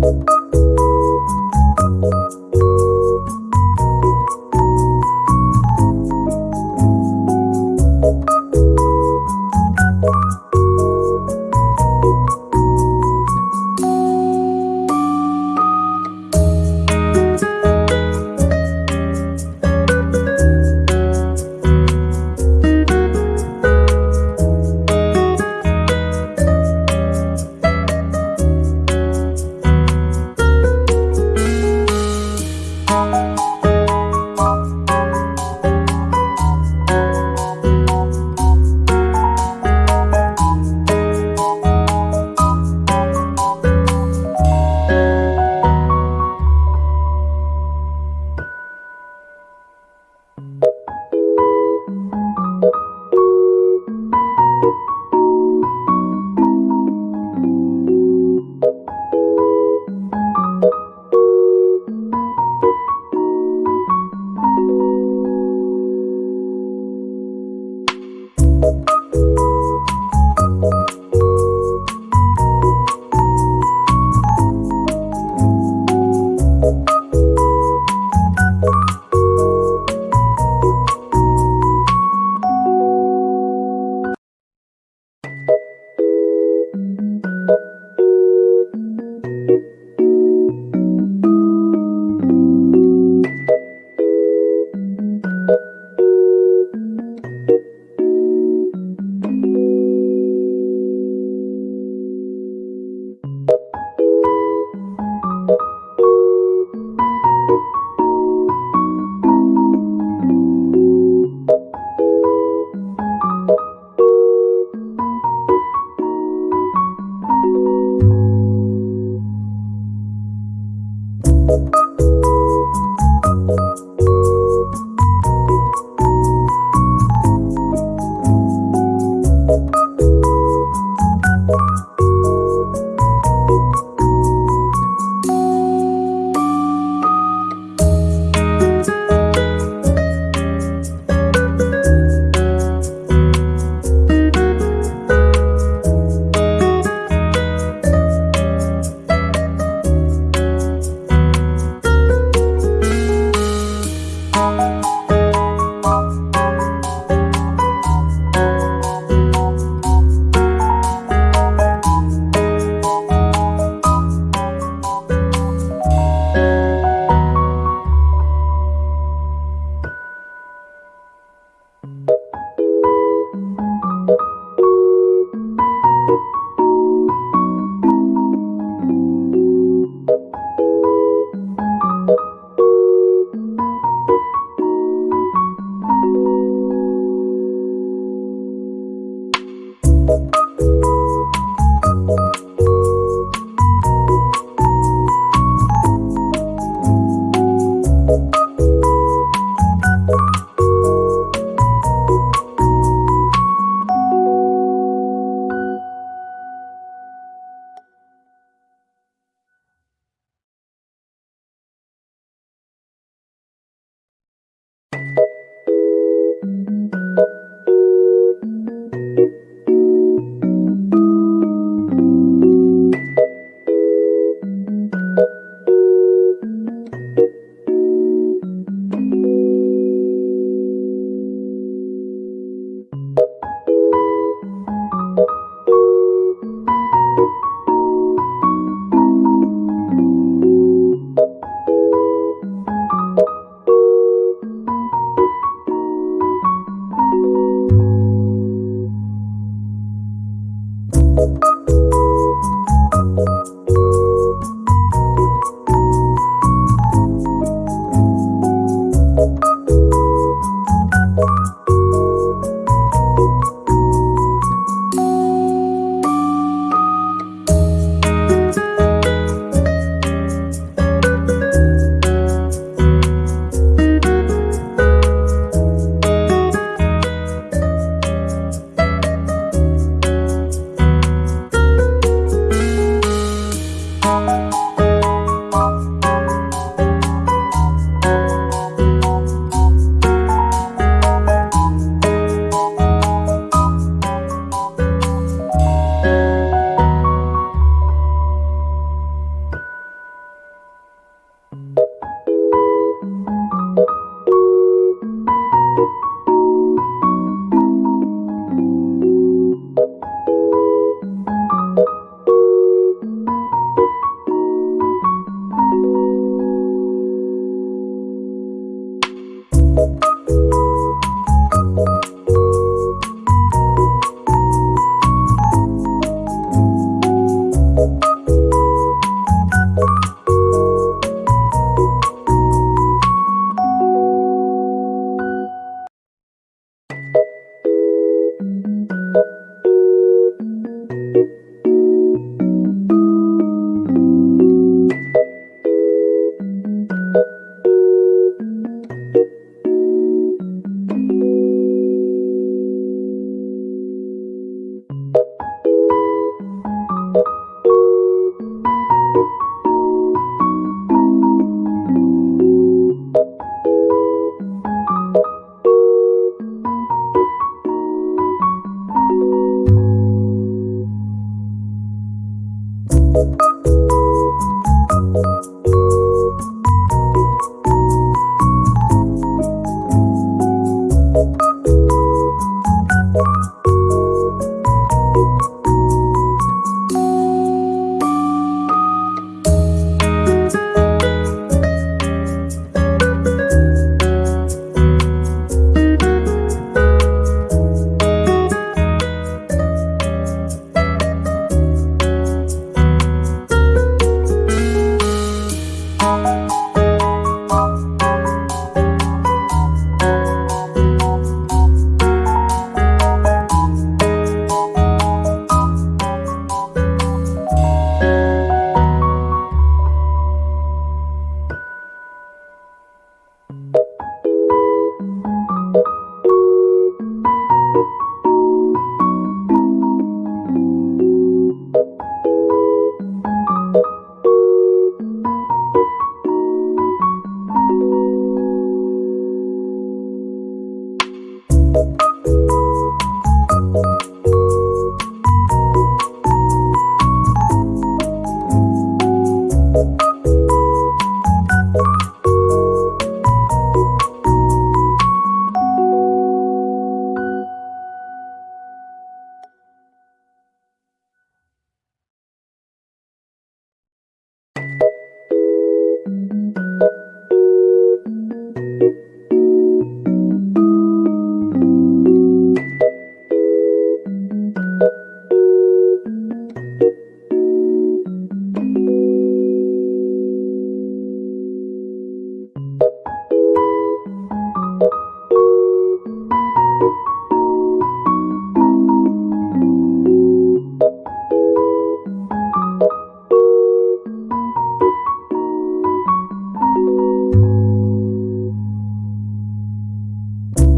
Música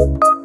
you